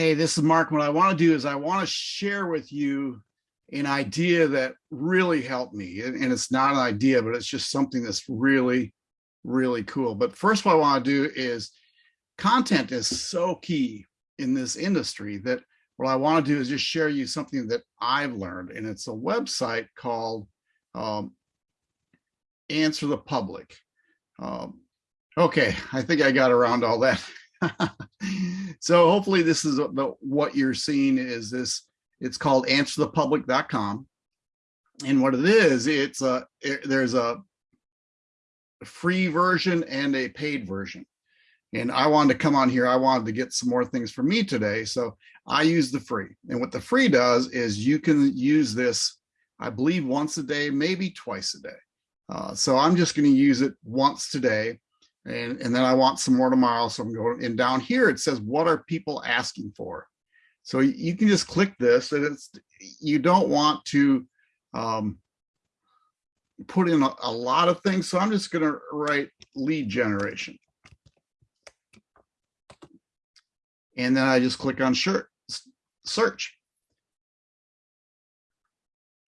Hey, this is Mark. What I want to do is I want to share with you an idea that really helped me. And it's not an idea, but it's just something that's really, really cool. But first, what I want to do is content is so key in this industry that what I want to do is just share you something that I've learned. And it's a website called um, Answer the Public. Um, okay, I think I got around all that. so hopefully this is the, what you're seeing is this, it's called answerthepublic.com. And what it is, it's a, it, there's a free version and a paid version. And I wanted to come on here, I wanted to get some more things for me today. So I use the free. And what the free does is you can use this, I believe once a day, maybe twice a day. Uh, so I'm just going to use it once today and, and then I want some more tomorrow. So I'm going, and down here it says, what are people asking for? So you can just click this and it's, you don't want to um, put in a, a lot of things. So I'm just going to write lead generation. And then I just click on shirt, search.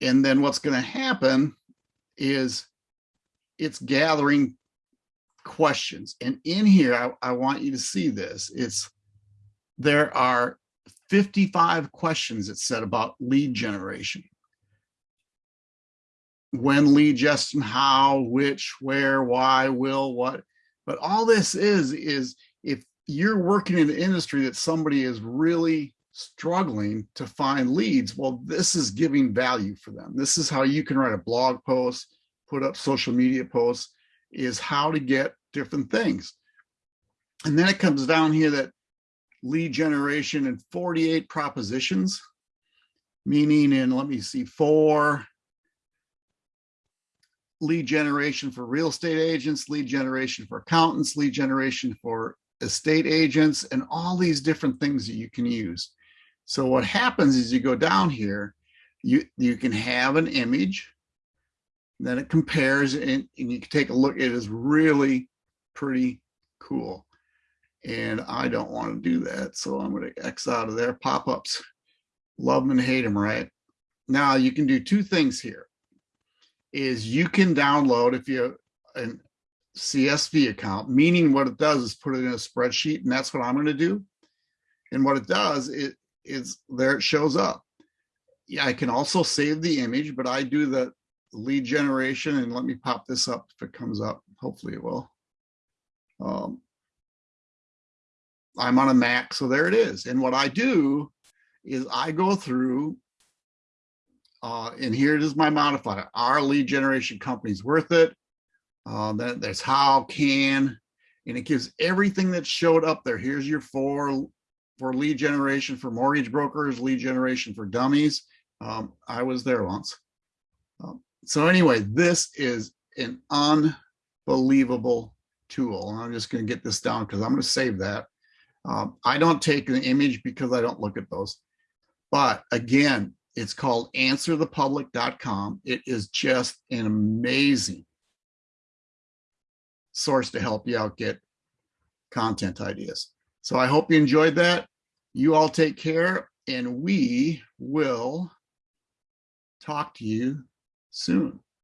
And then what's going to happen is it's gathering questions. And in here, I, I want you to see this. It's there are 55 questions it said about lead generation. When lead gestion, how, which, where, why, will, what. But all this is, is if you're working in an industry that somebody is really struggling to find leads, well, this is giving value for them. This is how you can write a blog post, put up social media posts, is how to get different things. And then it comes down here that lead generation and 48 propositions, meaning in, let me see, four lead generation for real estate agents, lead generation for accountants, lead generation for estate agents, and all these different things that you can use. So what happens is you go down here, you, you can have an image, then it compares and, and you can take a look. It is really pretty cool. And I don't want to do that. So I'm going to X out of there. Pop-ups, love them and hate them, right? Now you can do two things here. Is you can download if you have a CSV account, meaning what it does is put it in a spreadsheet, and that's what I'm going to do. And what it does it is there it shows up. Yeah, I can also save the image, but I do the lead generation and let me pop this up if it comes up. Hopefully it will. Um, I'm on a Mac, so there it is. And what I do is I go through, uh, and here it is my modifier. Our lead generation company is worth it. Uh, that, there's how, can, and it gives everything that showed up there. Here's your four for lead generation for mortgage brokers, lead generation for dummies. Um, I was there once. Um, so anyway, this is an unbelievable tool. And I'm just going to get this down because I'm going to save that. Um, I don't take an image because I don't look at those. But again, it's called answerthepublic.com. It is just an amazing source to help you out get content ideas. So I hope you enjoyed that. You all take care and we will talk to you soon.